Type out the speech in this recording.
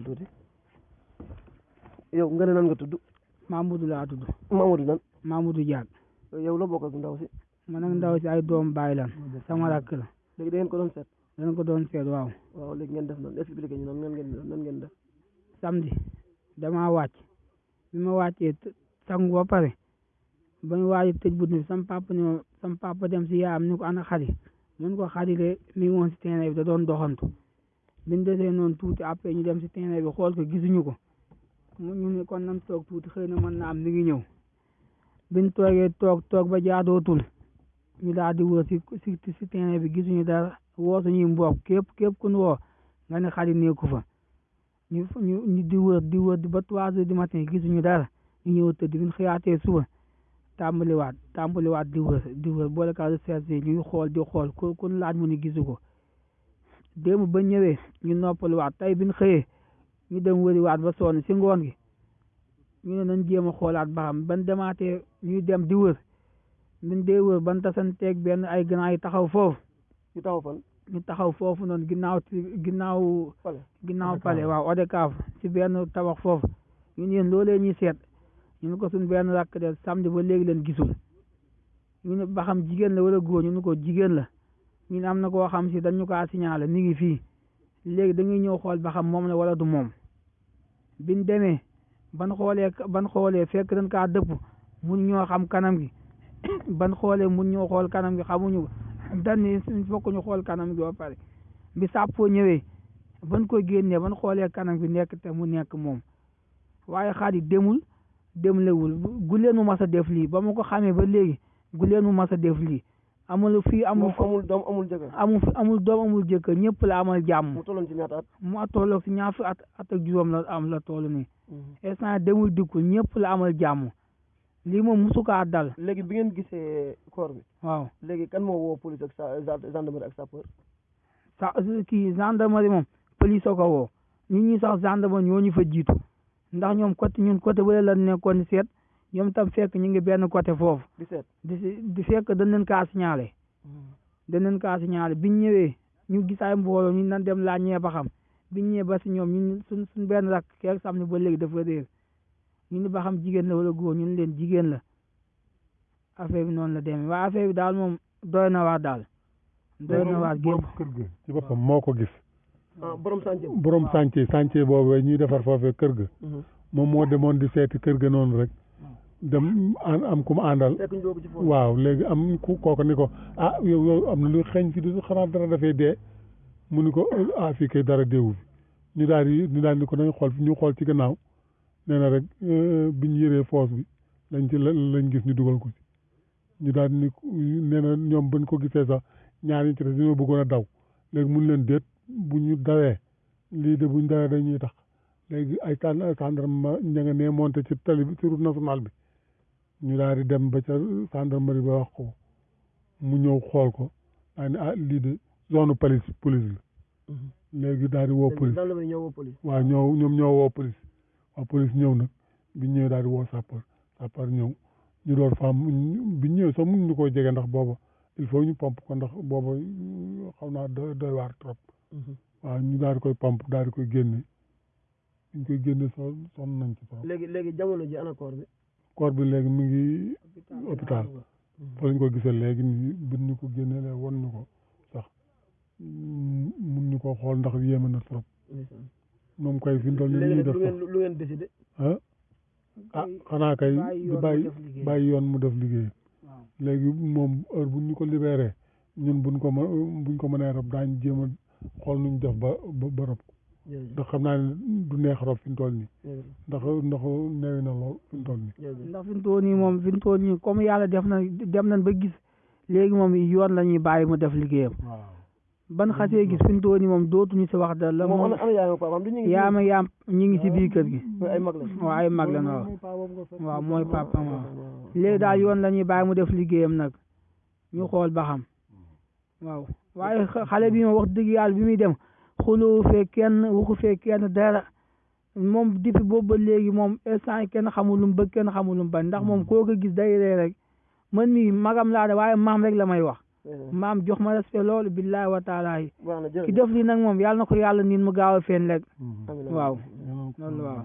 tuuti yow nga ne nan nga tudd Mamadou laa tudd Mamadou nan Mamadou Diack yow la bokk ak ndaw si man ak ndaw si ay doom bàyyi lan sama rakk la léegi da ngeen ko doon seet dana ko doon seet waaw waaw léegi ngeen def nan expliqué ñu nan ngeen ngeen def nan ngeen def samedi damaa wàcc bi ma wàccee t- sangu ba pare ba ñu waaj a tëj bunt bi sama papa ne ma sama papa dem si yaayam ni ko ana xari mun ko xari de mi ngi woon si terrain bi da doon doxantu biñ desee noonu tuuti après ñu dem si terrain bi xool ko gisuñu ko mu ñu ne kon nan toog tuuti xëy na mën na am ni ngi ñëw biñ toogee toog toog ba jaadootul ñu daal di wër si si si terrain bi gisuñu dara woo suñuy mbokk képp képp ku ñu woo nga ne xarit nekku fa ñu ñu ñu di wër di wër ba trois heures du matin gisuñu dara ñu ñëw tëdd bi ñu xëyaatee suba tàmbaliwaat tàmbaliwaat di wër di wër boole ka recherche ñuy xool di xool ku ku laaj mu ni gisu ko démb ba ñëwee ñu noppaluwaat tey bi ñu xëyee ñu dem wëriwaat ba sonn si ngoon gi ñu ne nañ jéem a xoolaat ba xam ban demaatee ñuy dem di wër nañ dee wër ban tasanteeg benn ay ganaar yi taxaw foofu. ñu taxaw fan. ñu taxaw foofu noonu ginnaaw ci ginnaaw. pale ginnaaw pale waaw Odekaaf ci benn tabax foofu ñu ne yéen loolee ñuy seet ñu ne ko suñ benn rakk de samedi ba léegi leen gisul. ñu ne ba xam jigéen la wala góor ñu ne ko jigéen la ñu ne am na koo xam si dañu kaa signalé mi ngi fii léegi dañuy ñëw xool ba xam moom la wala du moom biñ demee ban xoolee ban xoolee fekk dañ kaa dëpp mun ñoo xam kanam gi ban xoolee mun ñoo xool kanam gi xamuñu ko dan ni suñ fokk ñu xool kanam gi ba pare bi sàppoo ñëwee ban ko génnee ban xoolee kanam gi nekk te mu nekk moom waaye xaadi demul demlewul gu leen mu mas a def lii ba ma ko xamee ba léegi gu leen mu mas a def lii amul fii amul moom amul doom amul jëkkër amul fi amul doom amul jëkkër ñëpp la amal jàmm mu tolloon ci ñaata at mu a tolloog si ñaar fi at at ak juróom la am la toll nii instant demul dikkul ñëpp la amal jàmm lii moom musu kaa dal léegi bi ngeen gisee corps bi waaw léegi kan moo woo police ak sa gendarmerie ak sapeur sa kii gendarmerie moom police a ko woo ñun ñi sax gendarme ñoo ñu fa jiitu ndax ñoom côté ñun côté bële la nekkoon di seet ñoom tam fekk ñu ngi benn côté foofu. di seet di di fekk dañ leen kaa signalé. Hmm. dañ leen kaa signalé biñ ñëwee ñu gis ay mbooloo ñu nan dem laaj ñee ba xam biñ ñëwee ba si ñoom ñun suñ suñ benn rakk keroog samedi ba léegi dafa réer ñu ni ba xam jigéen la wala góor ñun leen jigéen la. affaire bi noonu la demee waaye affaire bi daal moom doy na waar daal doy na waar gépp borom kër ga ci boppam moo ko gis ah borom sànce borom chantier chantier boobu ñuy defar foofee kër ga moom moo demoon di seeti kër ga noonu rek dem an am ku mu àndal fekk ñu doo ko ci foofu waaw léegi am ku kooku ni ko ah yow yow am na lu xeeñ fi di xanaa dara dafay dee mu ni ko ah fii kay dara deewu fi ñu daal di ñu daal di ko nañ xool ñu xool ci gannaaw nee na rek euh, bi ñu yëree foos bi lañ ci lañ gis ñu dugal ko ci ñu daal ni nee na ñoom bañ ko gisee sax ñaar ñi ci des dañoo bëggoon a daw léegi mun leen déet bu ñu dawee lii de bu ñu dawee dañuy tax léegi ay tànn ay tàndarma ña nga nee monté ci tali bi ci route nationale bi ñu daal di dem ba ca gendarmerie ba wax ko mu ñëw xool ko daa ne ah lii de zone police police la mhm. léegi daal di woo police waaw ñoo ñoom ñoo woo police waaw police ñëw nag bi ñëwee daal di woo sapeur sapeur ñëw ñu door faam bi ñëwee sax mun ñu koo jege ndax booba il faut ñu pomp ko ndax booba xaw naa doy doy waar trop mhm. waaw ñu daal di koy pomp daal di koy génne ñu koy génne so sonn nañ ci trop léegi léegi jamono ji ana koor bi koor bi léegi mi ngi hôpital fa lañ ko gisee léegi nii bi ñu ko génneelee won ñu ko sax mun ñu ko xool ndax yéeme na trop moom kay fi mu toll nii ñuy def sax lu ngeen décidé ah ah xanaa kay di bàyyi bàyyi yoon mu def liggéey léegi moom heure bu ñu ko libéré ñun buñ ko mën buñ ko mënee rob daañ jéem a xool nuñ def ba ba rob ko ndax xam naa ne du neex rob fi mu toll nii ndax ndax neewi na lool fi mu toll nii ndax fi mu toll nii moom fi mu toll nii comme yàlla def na dem nañ ba gis léegi moom yoon la ñuy bàyyi mu def liggéeyam ban xasee gis fi mu toll nii moom dootuñu si wax da la moom yaama yaam ñi ngi si biir kër gi waaw ay mag la waaw waaw mooy papa waaw léegi daal yoon la ñuy bàyyi mu def liggéeyam nag ñu xool ba xam waaw waaye xale bi moom wax dëgg yàlla bi muy dem xuloo fee kenn waxu fee kenn dara moom depuis boobu ba léegi moom instant yi kenn xamul lu mu bëgg kenn xamul lu mu bañ ndax moom koo ko gis day ree rek man mii magam laa de waaye maam rek la may wax eh. maam jox ma respect loolu billaay wa taala yi ki def li nag moom yàlla na ko yàlla niin mu gaaw a feen rek waaw loolu waaw